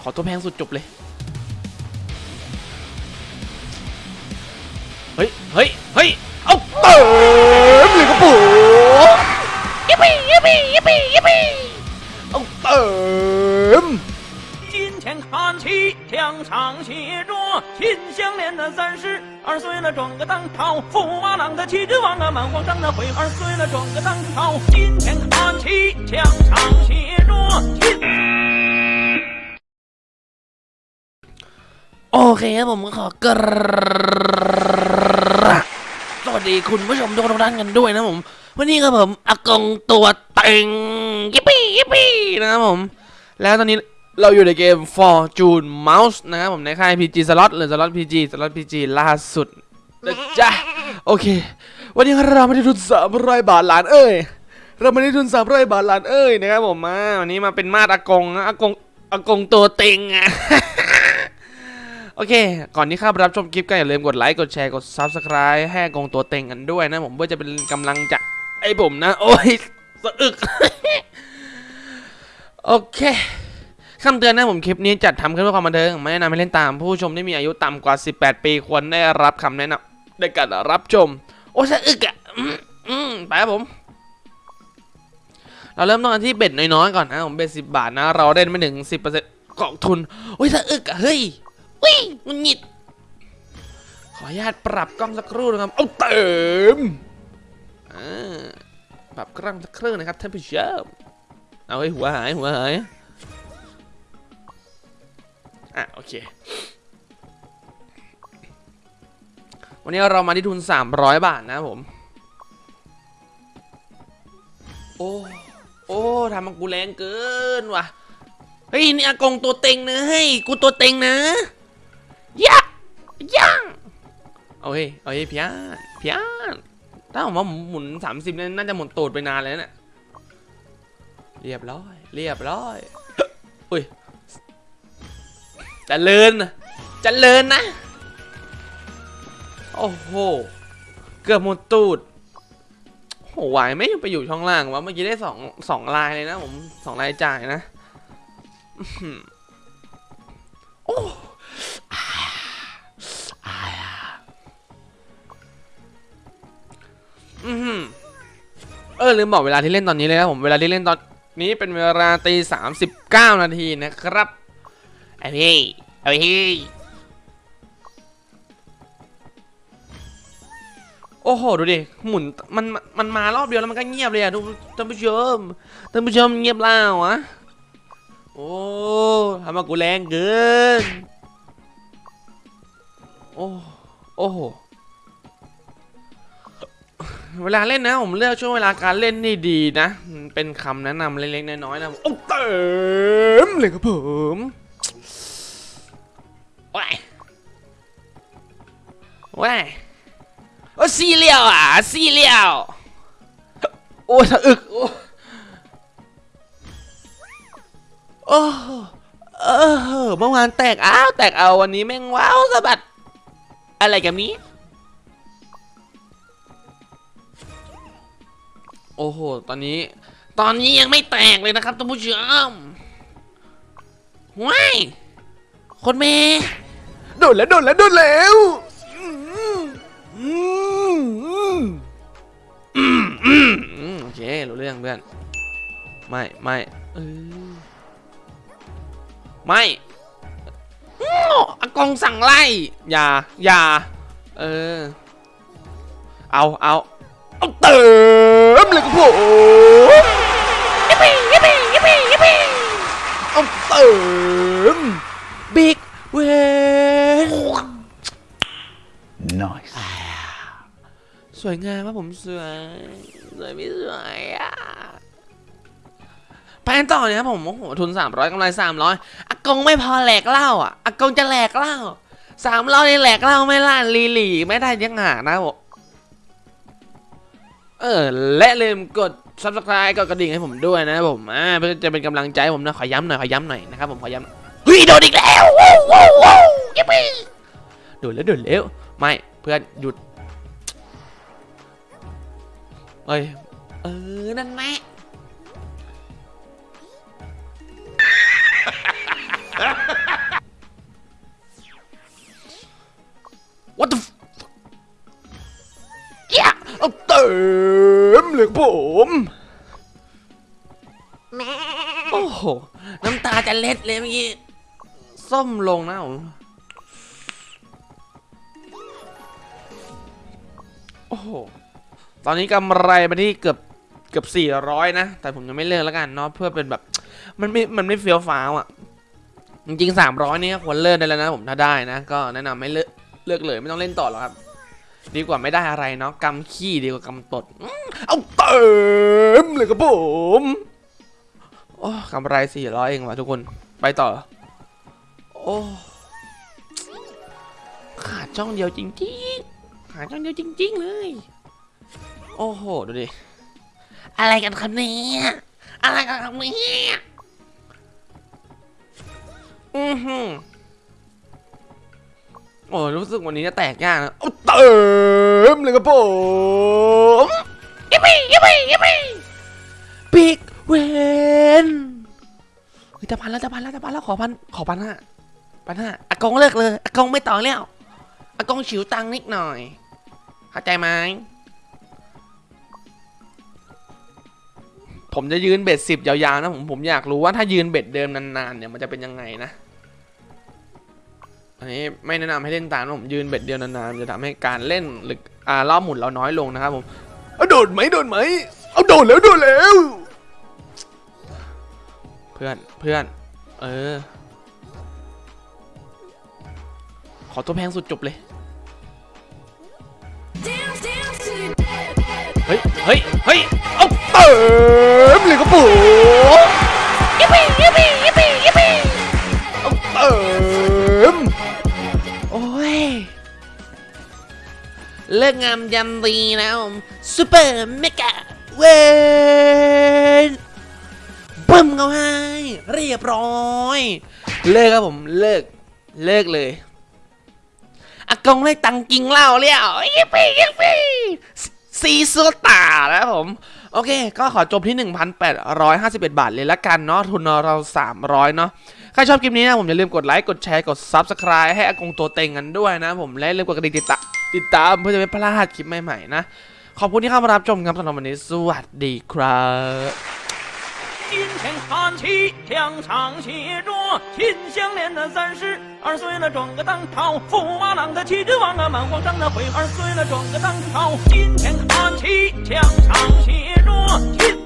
ขอตัวแพงสุดจบเลย เฮ้ย เฮ้ย เฮ้ย เอาเติมเลยครับผมยิปปี้ยิปปี้ยิปปี้ยิปปี้เอาเติม 今天看齐，墙上写着“秦香莲的三十二岁了，转个当朝；驸马郎的齐君王啊，满皇上的悔二岁了，转个当朝。今天看齐，墙上写着“秦”。 โอเคครับผมก็ขอกราบสวัสดีคุณผู้ชมทุกท่านกันด้วยนะผม วันนี้ครับผมอากงตัวเต็งยิปปี้ยิปปี้นะครับผม แล้วตอนนี้เราอยู่ในเกม Fortune Mouse นะครับผมในค่าย PG Slot หรือ Slot PG Slot PG ล่าสุดนะจ๊ะโอเค วันนี้เราไม่ได้ทุนสามร้อยบาทหลานเอ้ยเราไม่ได้ทุนสามร้อยบาทหลานเอ้ยนะครับผมมาวันนี้มาเป็นมาดอากงนะอากงอากงตัวเต็งอะ โอเค ก่อนที่ข้าไปรับชมคลิปก็อย่าลืมกดไลค์ กดแชร์ กด Subscribe ให้กงตัวเต็งกันด้วยนะผมเพื่อจะเป็นกำลังใจไอ้ผมนะ โอ้ยสะอึก โอเคคำเตือนนะผมคลิปนี้จัดทำขึ้นเพื่อความบันเทิง ไม่แนะนำให้เล่นตาม ผู้ชมที่มีอายุต่ำกว่า 18 ปีควรได้รับคำแนะนำในการรับชม โอ้ยสะอึกอะอืมไปครับผม เราเริ่มต้นกันที่เบ็ดน้อยๆก่อนนะผมเบ็ดสิบาทนะ เราเล่นไม่ถึง10%กองทุน โอ้ยสะอึกอะเฮ้ย วิ่งงุนงิด ขออนุญาตปรับกล้องสักครู่นะครับ เอาเติมปรับกล้องสักครู่นะครับท่านผู้ชม เอาไว้หัวหายหัวหาย อะโอเค วันนี้เรามาที่ทุน 300 บาทนะผม โอ้ โอ้ทำมันกูแรงเกินว่ะเฮ้ยนี่อากงตัวเต็งนะเฮ้ยกูตัวเต็งนะ ยะยังเอาเฮ้ยเอาเฮ้ยพี่อานพี่อานถ้าผมว่าหมุนสามสิบนี่น่าจะหมุนตูดไปนานเลยนะเนี่ยเรียบร้อย เรียบร้อยอุ้ยจะเลินจะเลินนะ โอ้โห เกือบหมดตูดโหไหวไหมไปอยู่ช่องล่างวะเมื่อกี้ได้สองสองลายเลยนะผมสองลายจ่ายนะ อือหือเออลืมบอกเวลาที่เล่นตอนนี้เลยนะผมเวลาที่เล่นตอนนี้เป็นเวลาตีสามสิบเก้านาทีนะครับไอ้พี่ไอ้พี่โอ้โหดูดิหมุนมันมันมันมารอบเดียวแล้วมันก็เงียบเลยอะทุกท่านผู้ชมท่านผู้ชมเงียบแล้วอะโอ้ทำมากูแรงเกินโอ้โอ้โห เวลาเล่นนะผมเลือกช่วงเวลาการเล่นนี่ดีนะมันเป็นคำแนะนำเล็กๆน้อยๆนะโอ้เต็มเลยครับผมว้ายว้ายโอ้ซีเรียลอะซีเรียลโอ้สะอึก โอ้โอ้เออเมื่อวานแตกอ้าวแตกเอาวันนี้แม่งว้าวสะบัด อะไรกับนี้ อ้โห ตอนนี้ ตอนนี้ยังไม่แตกเลยนะครับท่านผู้ชมว้ายคนเมย์โดนแล้วโดนแล้วโดนแล้วอืมอืมอืมอืมอืมอืมโอเครู้เรื่องเพื่อน ไม่ไม่เออไม่อ้ออากงสั่งไล่ อย่า อย่า เออ เอาเอาเอาเติม เลยครับผมยิปปี้ยิปปี้ยิปปี้ยิปปี้เอาเติมบิ๊กเวน Nice. สวยงามครับผมสวย สวยไม่สวยอะไปกันต่อเนี่ยครับผม โอ้โห ทุน 300กำไร 300อากงไม่พอแหลกเหล้าอะอากงจะแหลกเหล้าสามร้อยนี่แหลกเหล้าไม่ล่ะลีหลีไม่ได้ยังหานะผม เออและลืมกด subscribe กดกระดิ่งให้ผมด้วยนะครับผมอ่าเพื่อจะเป็นกำลังใจผมนะขอย้ำหน่อยขอย้ำหน่อยนะครับผมขอย้ำเฮ้ยโดนอีกแล้วว้าวว้าวว้าวยิปปี้โดนแล้วโดนแล้วไม่เพื่อนหยุดเอ้ยเออนั่นแหละ โอ้โห น้ำตาจะเล็ดเลยเมื่อกี้ ส้มลงนะผม โอ้โห ตอนนี้กำไรไปที่เกือบเกือบสี่ร้อยนะ แต่ผมยังไม่เลิกแล้วกันเนาะ เพื่อเป็นแบบ มันไม่ มันไม่เฟี้ยวฟ้าวอะ่ะ จริงๆสามร้อยนี่ควรเลิกได้แล้วนะผมถ้าได้นะ ก็แนะนำไม่เลิกเลิกเลยไม่ต้องเล่นต่อหรอกครับ ดีกว่าไม่ได้อะไรเนาะกำขี้ดีกว่ากำตด เอาเต็มเลยครับผม โอ้กำไรสี่ร้อยเองว่ะทุกคน ไปต่อ โอ้ขาดช่องเดียวจริงๆ ขาดช่องเดียวจริง ๆ เลย โอ้โห ดูดิ อะไรกันครับเนี่ยอะไรกันครับเนี่ยอือหือโอ้รู้สึกวันนี้จะแตกยากนะเต็มเลยครับผมยิปปี้ยิปปี้ยิปปี้ปิก เวนเฮ้ยจะพันแล้วจะพันแล้วจะพันแล้วขอพันขอพันห้าพันห้าอากงเลิกเลยอากงไม่ต่อแล้วอากงฉิวตังนิดหน่อยเข้าใจไหมผมจะยืนเบ็ดสิบยาวๆนะผมผมอยากรู้ว่าถ้ายืนเบ็ดเดิมนานๆเนี่ยมันจะเป็นยังไงนะอันนี้ไม่แนะนำให้เล่นตามผมยืนเบ็ดเดียวนานๆจะทำให้การเล่นหรืออ่ารอบหมุนเราน้อยลงนะครับผมเอาโดดไหมโดดไหมเอาโดดแล้วโดดแล้ว พื่อนเพื่อน เออ ขอตัวแพงสุดจบเลย เฮ้ย เฮ้ย เฮ้ย เอาเติมเลยครับผมยิปปี้ยิปปี้ยิปปี้ยิปปี้เอาเติมโอ้ย เลิกงามยำดีนะผมซูเปอร์เมกะเว้ นบึ้มเขาให้เรียบร้อย เลิกครับผมเลิกเลิกเลยอากงได้ตังกิงเหล้าแล้วยิปปี้ยิปปี้ซีซูตานะครับผม โอเค ก็ขอจบที่ 1,851 บาทเลยละกันเนาะทุนเรา 300 เนาะใครชอบคลิปนี้นะผมอย่าลืมกดไลค์ กดแชร์ กด Subscribe ให้อากงตัวเต็งกันด้วยนะผม และอย่าลืมกดกระดิ่งติดตามติดตามเพื่อจะไม่พลาดคลิปใหม่ๆนะ ขอบคุณที่เข้ามารับชมครับสำหรับวันนี้ สวัสดีครับ 今天看齐，墙上写着“秦香莲”的三十二岁了，转个当朝；驸马郎的齐君王啊，满皇上的徽二岁了，转个当朝。今天看齐，墙上写着“秦